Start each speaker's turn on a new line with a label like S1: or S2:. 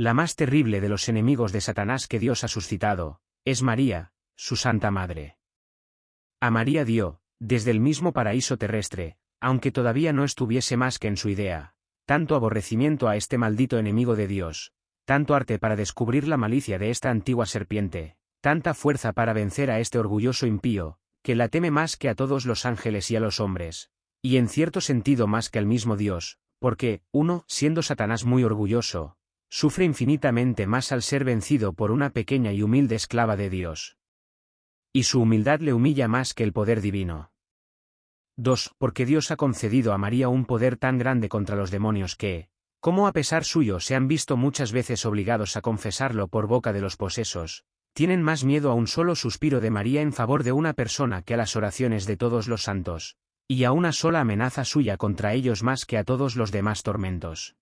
S1: La más terrible de los enemigos de Satanás que Dios ha suscitado, es María, su Santa Madre. A María dio, desde el mismo paraíso terrestre, aunque todavía no estuviese más que en su idea, tanto aborrecimiento a este maldito enemigo de Dios, tanto arte para descubrir la malicia de esta antigua serpiente, tanta fuerza para vencer a este orgulloso impío, que la teme más que a todos los ángeles y a los hombres, y en cierto sentido más que al mismo Dios, porque, uno, siendo Satanás muy orgulloso, sufre infinitamente más al ser vencido por una pequeña y humilde esclava de Dios. Y su humildad le humilla más que el poder divino. 2. Porque Dios ha concedido a María un poder tan grande contra los demonios que, como a pesar suyo se han visto muchas veces obligados a confesarlo por boca de los posesos, tienen más miedo a un solo suspiro de María en favor de una persona que a las oraciones de todos los santos, y a una sola amenaza suya contra ellos más que a todos los demás tormentos.